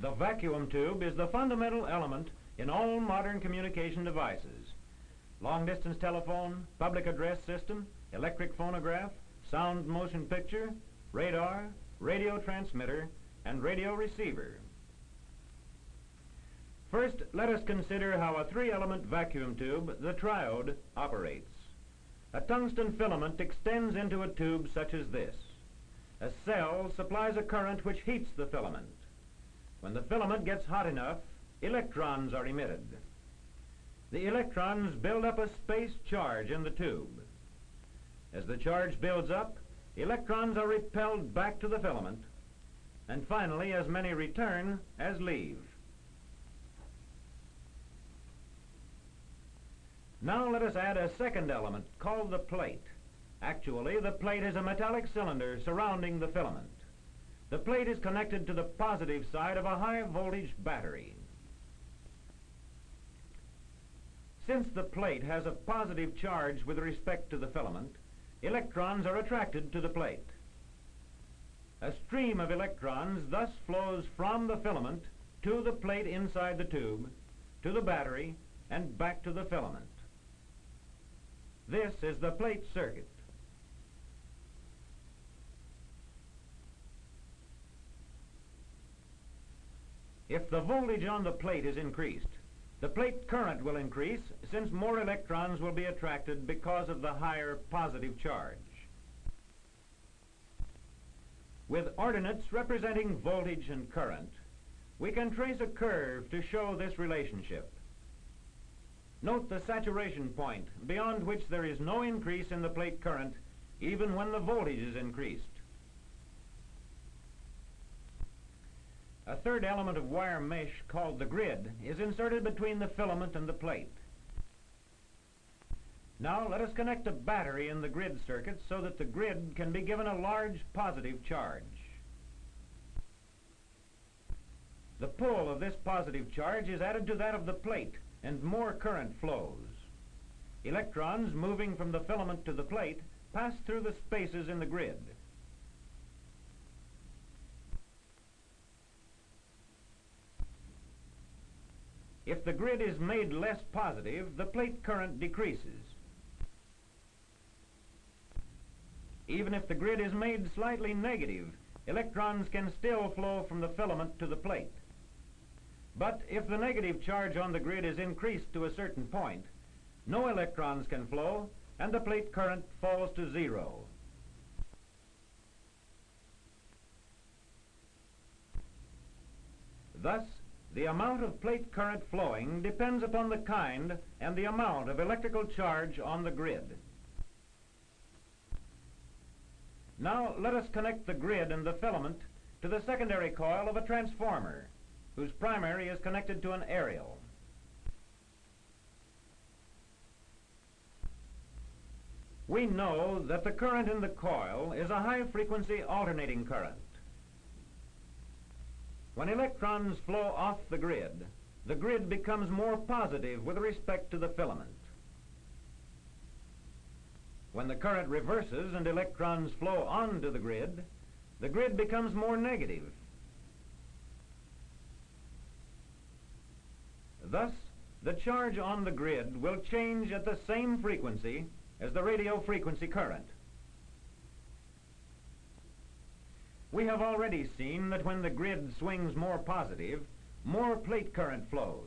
The vacuum tube is the fundamental element in all modern communication devices. Long-distance telephone, public address system, electric phonograph, sound motion picture, radar, radio transmitter, and radio receiver. First, let us consider how a three-element vacuum tube, the triode, operates. A tungsten filament extends into a tube such as this. A cell supplies a current which heats the filament. When the filament gets hot enough, electrons are emitted. The electrons build up a space charge in the tube. As the charge builds up, electrons are repelled back to the filament, and finally as many return as leave. Now let us add a second element called the plate. Actually, the plate is a metallic cylinder surrounding the filament. The plate is connected to the positive side of a high voltage battery. Since the plate has a positive charge with respect to the filament, electrons are attracted to the plate. A stream of electrons thus flows from the filament to the plate inside the tube, to the battery, and back to the filament. This is the plate circuit. If the voltage on the plate is increased, the plate current will increase since more electrons will be attracted because of the higher positive charge. With ordinates representing voltage and current, we can trace a curve to show this relationship. Note the saturation point, beyond which there is no increase in the plate current, even when the voltage is increased. A third element of wire mesh, called the grid, is inserted between the filament and the plate. Now let us connect a battery in the grid circuit so that the grid can be given a large positive charge. The pull of this positive charge is added to that of the plate, and more current flows. Electrons moving from the filament to the plate pass through the spaces in the grid. If the grid is made less positive, the plate current decreases. Even if the grid is made slightly negative, electrons can still flow from the filament to the plate. But if the negative charge on the grid is increased to a certain point, no electrons can flow and the plate current falls to zero. Thus, the amount of plate current flowing depends upon the kind and the amount of electrical charge on the grid. Now let us connect the grid and the filament to the secondary coil of a transformer whose primary is connected to an aerial. We know that the current in the coil is a high-frequency alternating current. When electrons flow off the grid, the grid becomes more positive with respect to the filament. When the current reverses and electrons flow onto the grid, the grid becomes more negative Thus, the charge on the grid will change at the same frequency as the radio frequency current. We have already seen that when the grid swings more positive, more plate current flows.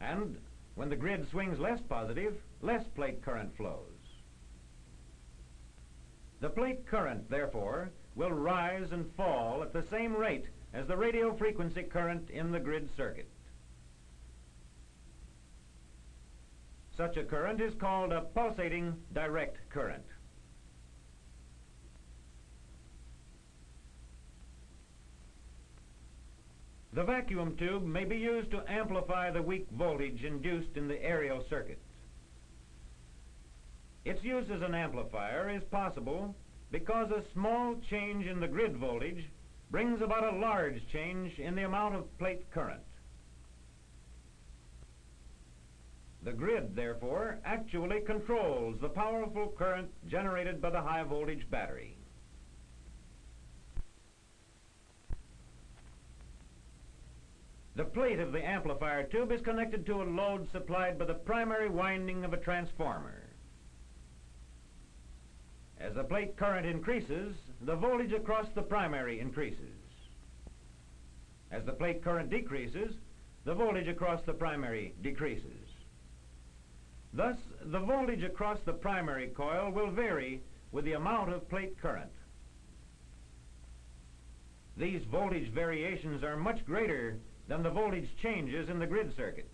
And when the grid swings less positive, less plate current flows. The plate current, therefore, will rise and fall at the same rate as the radio frequency current in the grid circuit. Such a current is called a pulsating direct current. The vacuum tube may be used to amplify the weak voltage induced in the aerial circuits. Its use as an amplifier is possible because a small change in the grid voltage brings about a large change in the amount of plate current. The grid, therefore, actually controls the powerful current generated by the high voltage battery. The plate of the amplifier tube is connected to a load supplied by the primary winding of a transformer. As the plate current increases, the voltage across the primary increases. As the plate current decreases, the voltage across the primary decreases. Thus, the voltage across the primary coil will vary with the amount of plate current. These voltage variations are much greater than the voltage changes in the grid circuit.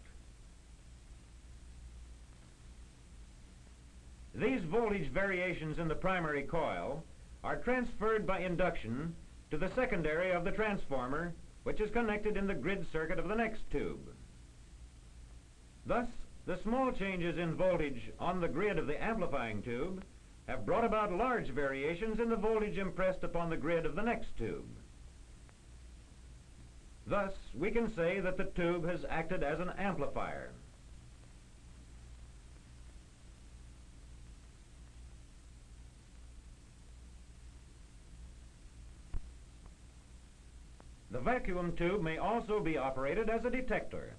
These voltage variations in the primary coil are transferred by induction to the secondary of the transformer, which is connected in the grid circuit of the next tube. Thus, the small changes in voltage on the grid of the amplifying tube have brought about large variations in the voltage impressed upon the grid of the next tube. Thus, we can say that the tube has acted as an amplifier. The vacuum tube may also be operated as a detector.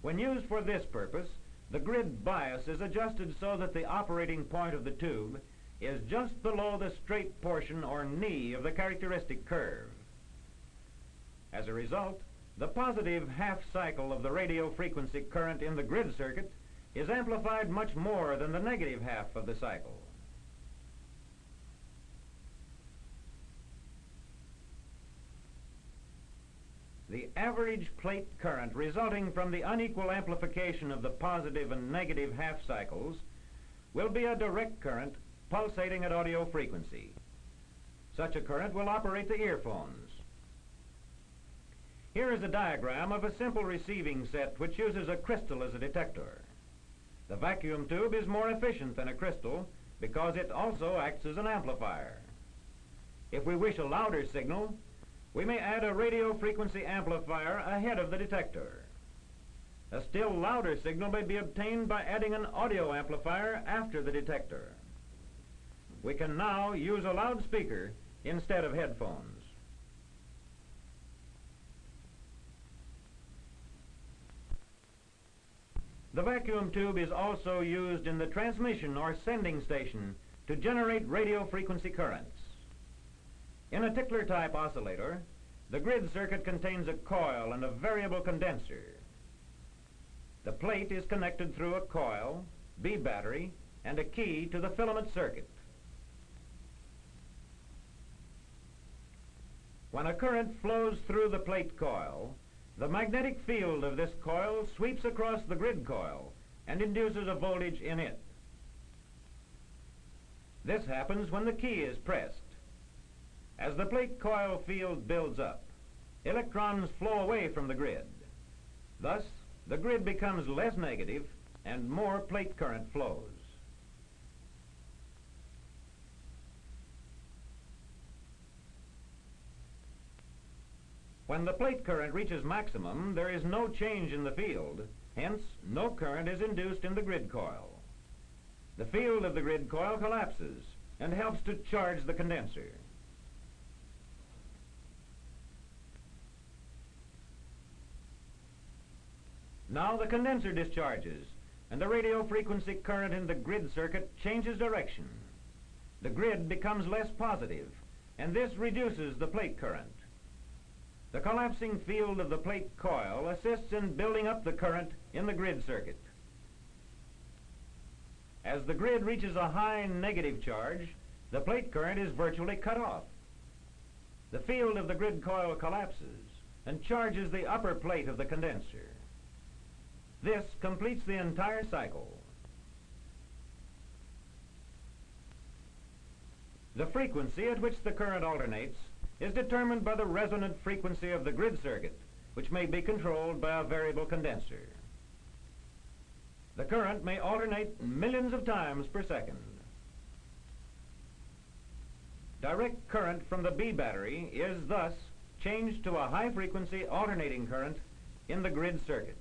When used for this purpose, the grid bias is adjusted so that the operating point of the tube is just below the straight portion or knee of the characteristic curve. As a result, the positive half cycle of the radio frequency current in the grid circuit is amplified much more than the negative half of the cycle. The average plate current resulting from the unequal amplification of the positive and negative half cycles will be a direct current pulsating at audio frequency. Such a current will operate the earphones. Here is a diagram of a simple receiving set which uses a crystal as a detector. The vacuum tube is more efficient than a crystal because it also acts as an amplifier. If we wish a louder signal, we may add a radio frequency amplifier ahead of the detector. A still louder signal may be obtained by adding an audio amplifier after the detector. We can now use a loudspeaker instead of headphones. The vacuum tube is also used in the transmission or sending station to generate radio frequency currents. In a tickler type oscillator, the grid circuit contains a coil and a variable condenser. The plate is connected through a coil, B battery, and a key to the filament circuit. When a current flows through the plate coil, the magnetic field of this coil sweeps across the grid coil and induces a voltage in it. This happens when the key is pressed. As the plate coil field builds up, electrons flow away from the grid. Thus, the grid becomes less negative and more plate current flows. When the plate current reaches maximum, there is no change in the field. Hence, no current is induced in the grid coil. The field of the grid coil collapses and helps to charge the condenser. Now the condenser discharges, and the radio frequency current in the grid circuit changes direction. The grid becomes less positive, and this reduces the plate current. The collapsing field of the plate coil assists in building up the current in the grid circuit. As the grid reaches a high negative charge, the plate current is virtually cut off. The field of the grid coil collapses and charges the upper plate of the condenser. This completes the entire cycle. The frequency at which the current alternates is determined by the resonant frequency of the grid circuit, which may be controlled by a variable condenser. The current may alternate millions of times per second. Direct current from the B battery is thus changed to a high-frequency alternating current in the grid circuit.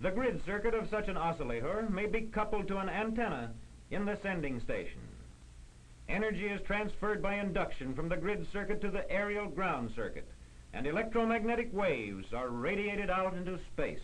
The grid circuit of such an oscillator may be coupled to an antenna in the sending station. Energy is transferred by induction from the grid circuit to the aerial ground circuit, and electromagnetic waves are radiated out into space.